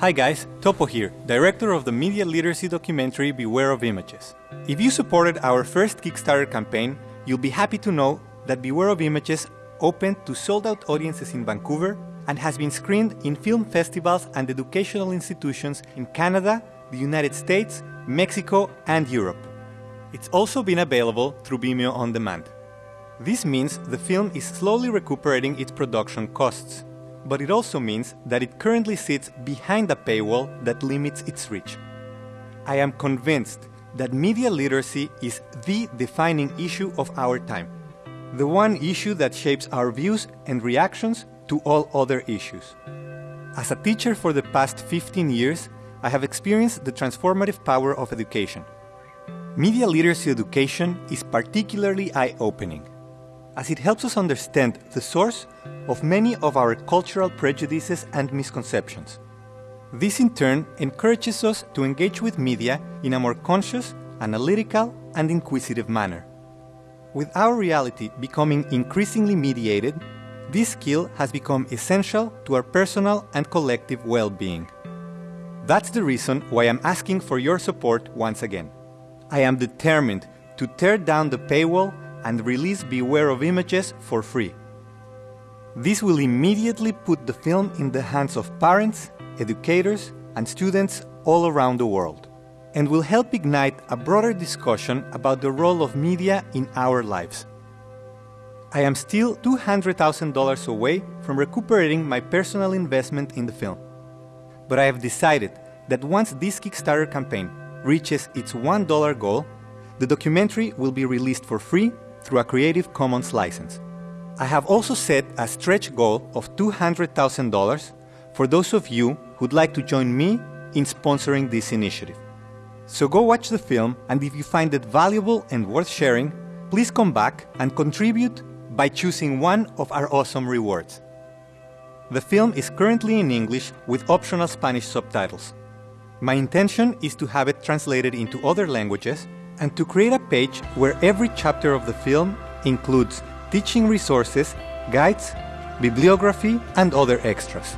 Hi guys, Topo here, director of the media literacy documentary Beware of Images. If you supported our first Kickstarter campaign, you'll be happy to know that Beware of Images opened to sold-out audiences in Vancouver and has been screened in film festivals and educational institutions in Canada, the United States, Mexico, and Europe. It's also been available through Vimeo On Demand. This means the film is slowly recuperating its production costs, but it also means that it currently sits behind a paywall that limits its reach. I am convinced that media literacy is the defining issue of our time, the one issue that shapes our views and reactions to all other issues. As a teacher for the past 15 years, I have experienced the transformative power of education. Media literacy education is particularly eye-opening, as it helps us understand the source of many of our cultural prejudices and misconceptions. This in turn encourages us to engage with media in a more conscious, analytical, and inquisitive manner. With our reality becoming increasingly mediated, this skill has become essential to our personal and collective well-being. That's the reason why I'm asking for your support once again. I am determined to tear down the paywall and release Beware of Images for free. This will immediately put the film in the hands of parents, educators, and students all around the world, and will help ignite a broader discussion about the role of media in our lives. I am still $200,000 away from recuperating my personal investment in the film. But I have decided that once this Kickstarter campaign reaches its $1 goal, the documentary will be released for free through a Creative Commons license. I have also set a stretch goal of $200,000 for those of you who'd like to join me in sponsoring this initiative. So go watch the film and if you find it valuable and worth sharing, please come back and contribute by choosing one of our awesome rewards. The film is currently in English with optional Spanish subtitles. My intention is to have it translated into other languages and to create a page where every chapter of the film includes teaching resources, guides, bibliography, and other extras.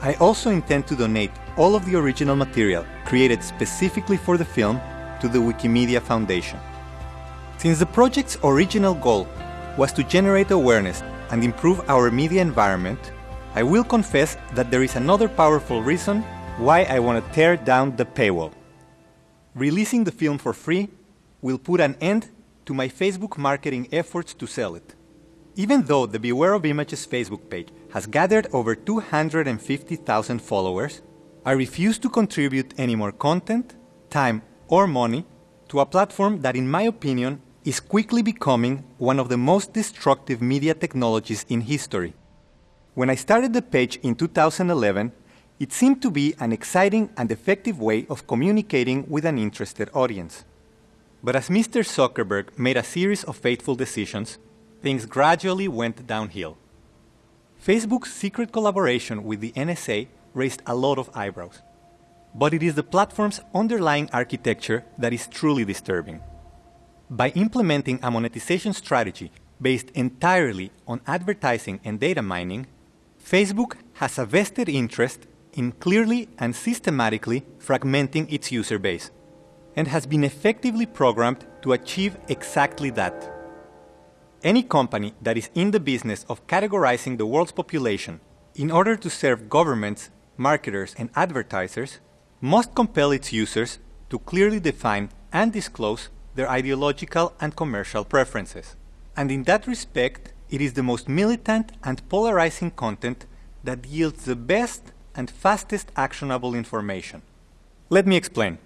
I also intend to donate all of the original material created specifically for the film to the Wikimedia Foundation. Since the project's original goal was to generate awareness and improve our media environment, I will confess that there is another powerful reason why I want to tear down the paywall. Releasing the film for free will put an end to my Facebook marketing efforts to sell it. Even though the Beware of Images Facebook page has gathered over 250,000 followers, I refuse to contribute any more content, time, or money to a platform that, in my opinion, is quickly becoming one of the most destructive media technologies in history. When I started the page in 2011, it seemed to be an exciting and effective way of communicating with an interested audience. But as Mr. Zuckerberg made a series of fateful decisions, things gradually went downhill. Facebook's secret collaboration with the NSA raised a lot of eyebrows. But it is the platform's underlying architecture that is truly disturbing. By implementing a monetization strategy based entirely on advertising and data mining, Facebook has a vested interest in clearly and systematically fragmenting its user base, and has been effectively programmed to achieve exactly that. Any company that is in the business of categorizing the world's population in order to serve governments, marketers, and advertisers must compel its users to clearly define and disclose their ideological and commercial preferences. And in that respect, it is the most militant and polarizing content that yields the best and fastest actionable information. Let me explain.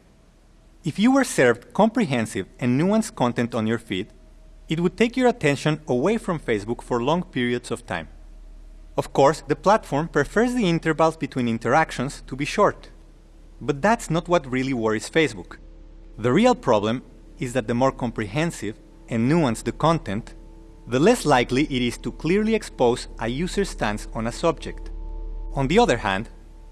If you were served comprehensive and nuanced content on your feed, it would take your attention away from Facebook for long periods of time. Of course, the platform prefers the intervals between interactions to be short. But that's not what really worries Facebook. The real problem is that the more comprehensive and nuanced the content, the less likely it is to clearly expose a user's stance on a subject. On the other hand,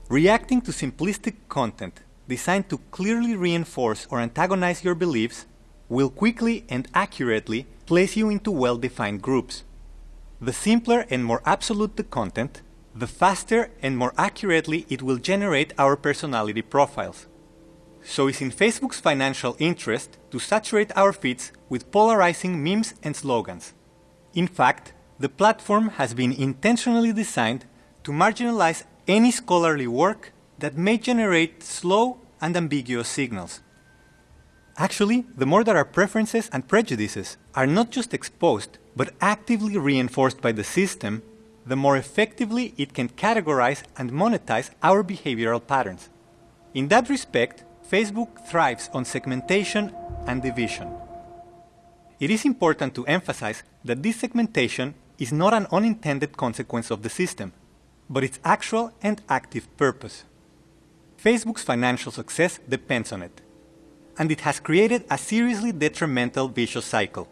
reacting to simplistic content designed to clearly reinforce or antagonize your beliefs will quickly and accurately place you into well-defined groups. The simpler and more absolute the content, the faster and more accurately it will generate our personality profiles. So it's in Facebook's financial interest to saturate our feeds with polarizing memes and slogans. In fact, the platform has been intentionally designed to marginalize any scholarly work that may generate slow and ambiguous signals. Actually, the more that our preferences and prejudices are not just exposed, but actively reinforced by the system, the more effectively it can categorize and monetize our behavioral patterns. In that respect, Facebook thrives on segmentation and division. It is important to emphasize that this segmentation is not an unintended consequence of the system, but its actual and active purpose. Facebook's financial success depends on it, and it has created a seriously detrimental vicious cycle,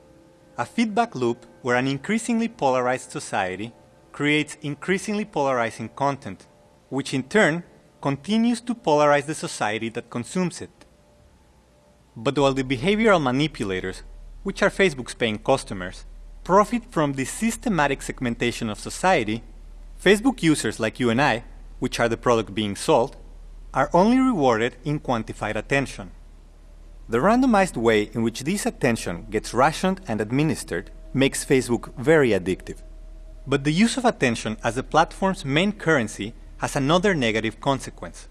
a feedback loop where an increasingly polarized society creates increasingly polarizing content, which in turn continues to polarize the society that consumes it. But while the behavioral manipulators, which are Facebook's paying customers, profit from this systematic segmentation of society, Facebook users like you and I, which are the product being sold, are only rewarded in quantified attention. The randomized way in which this attention gets rationed and administered makes Facebook very addictive. But the use of attention as the platform's main currency has another negative consequence.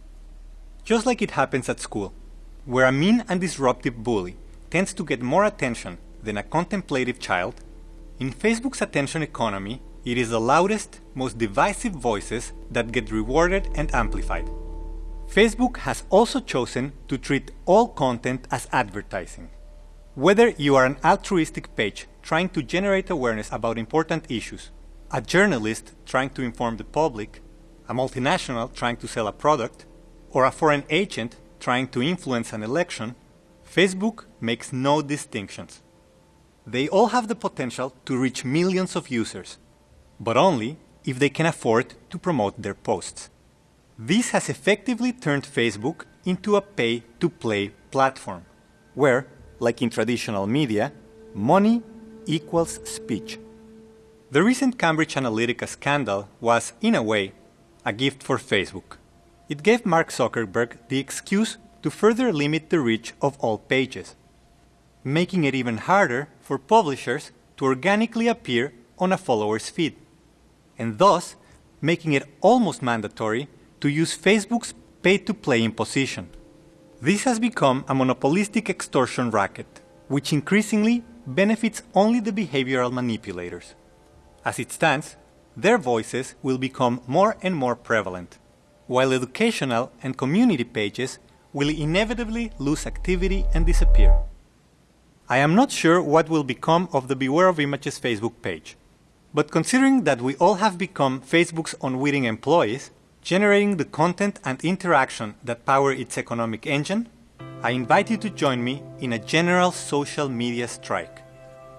Just like it happens at school, where a mean and disruptive bully tends to get more attention than a contemplative child, in Facebook's attention economy, it is the loudest, most divisive voices that get rewarded and amplified. Facebook has also chosen to treat all content as advertising. Whether you are an altruistic page trying to generate awareness about important issues, a journalist trying to inform the public, a multinational trying to sell a product, or a foreign agent trying to influence an election, Facebook makes no distinctions. They all have the potential to reach millions of users, but only if they can afford to promote their posts. This has effectively turned Facebook into a pay-to-play platform, where, like in traditional media, money equals speech. The recent Cambridge Analytica scandal was, in a way, a gift for Facebook. It gave Mark Zuckerberg the excuse to further limit the reach of all pages making it even harder for publishers to organically appear on a follower's feed, and thus making it almost mandatory to use Facebook's pay-to-play imposition. This has become a monopolistic extortion racket, which increasingly benefits only the behavioral manipulators. As it stands, their voices will become more and more prevalent, while educational and community pages will inevitably lose activity and disappear. I am not sure what will become of the Beware of Images Facebook page. But considering that we all have become Facebook's unwitting employees, generating the content and interaction that power its economic engine, I invite you to join me in a general social media strike.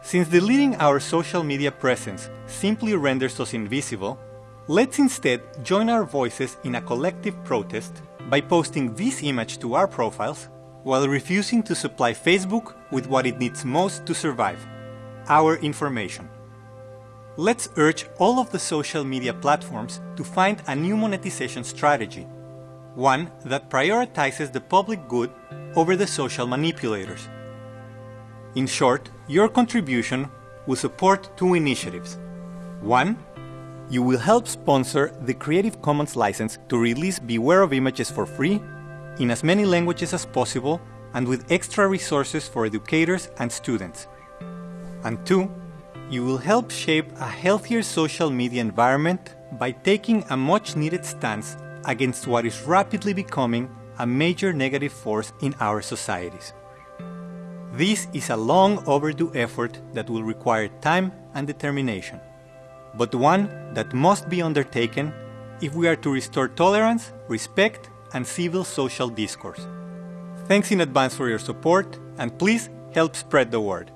Since deleting our social media presence simply renders us invisible, let's instead join our voices in a collective protest by posting this image to our profiles while refusing to supply Facebook with what it needs most to survive our information. Let's urge all of the social media platforms to find a new monetization strategy, one that prioritizes the public good over the social manipulators. In short, your contribution will support two initiatives. One, you will help sponsor the Creative Commons license to release Beware of Images for free in as many languages as possible and with extra resources for educators and students. And two, you will help shape a healthier social media environment by taking a much needed stance against what is rapidly becoming a major negative force in our societies. This is a long overdue effort that will require time and determination, but one that must be undertaken if we are to restore tolerance, respect, and civil social discourse. Thanks in advance for your support, and please help spread the word.